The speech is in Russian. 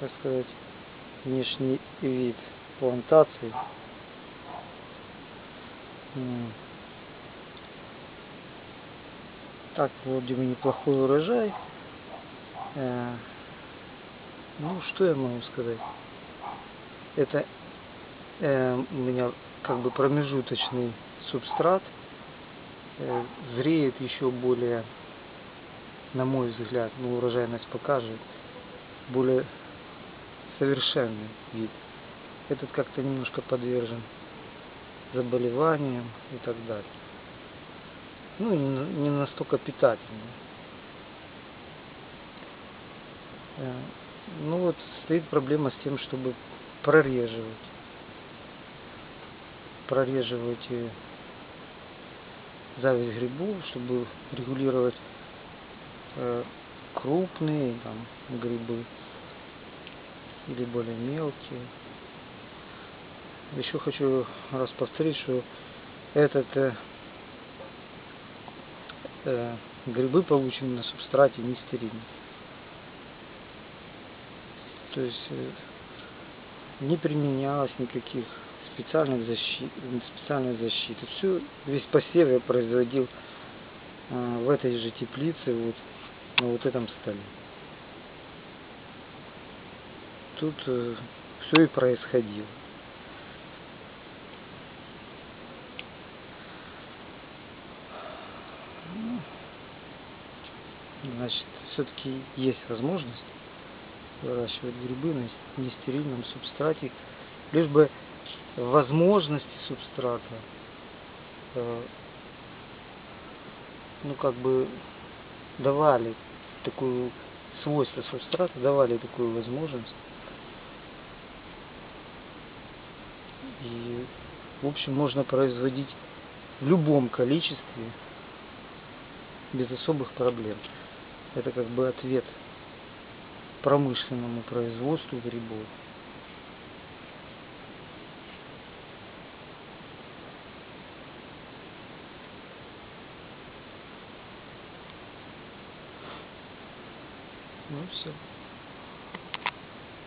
так сказать, внешний вид плантации. Так, вроде бы неплохой урожай. Э, Ну, что я могу сказать? Это э, у меня как бы промежуточный субстрат. Э, Зреет еще более, на мой взгляд, ну урожайность покажет, более совершенный вид. Этот как-то немножко подвержен заболеваниям и так далее. Ну, не настолько питательный. Э, Ну вот стоит проблема с тем, чтобы прореживать. Прореживать э, зависть грибов, чтобы регулировать э, крупные там, грибы или более мелкие. Еще хочу раз повторить, что этот э, э, грибы получены на субстрате не стерильны. То есть э, не применялось никаких специальных защит, специальной защиты. Все, весь посев я производил э, в этой же теплице, вот на вот этом столе. Тут все и происходило. Ну, Значит, все-таки есть возможность выращивать грибы на нестерильном субстрате, лишь бы возможности субстрата, э, ну как бы давали такую свойства субстрата, давали такую возможность. И, в общем, можно производить в любом количестве без особых проблем. Это как бы ответ промышленному производству грибов. Ну все.